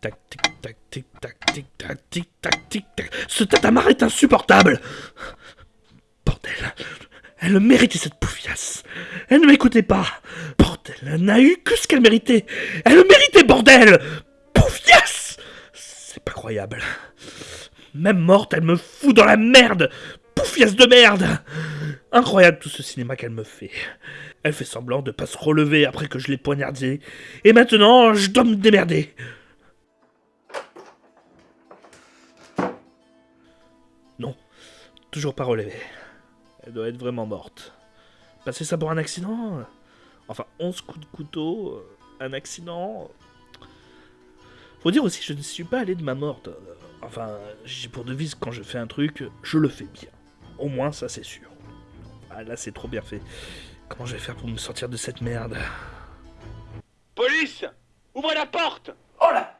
tac, tic tac, tic tac, tic tac, tic tac, tic tac. Ce tatamar est insupportable Bordel Elle méritait cette poufiasse Elle ne m'écoutait pas Bordel Elle n'a eu que ce qu'elle méritait Elle le méritait, bordel Poufiasse C'est pas croyable. Même morte, elle me fout dans la merde Poufiasse de merde Incroyable tout ce cinéma qu'elle me fait. Elle fait semblant de pas se relever après que je l'ai poignardée. Et maintenant, je dois me démerder. Non, toujours pas relevée. Elle doit être vraiment morte. Passer ça pour un accident? Enfin, 11 coups de couteau, euh, un accident. Faut dire aussi, je ne suis pas allé de ma morte. Enfin, j'ai pour devise quand je fais un truc, je le fais bien. Au moins, ça c'est sûr. Ah là, c'est trop bien fait. Comment je vais faire pour me sortir de cette merde? Police Ouvrez la porte Oh là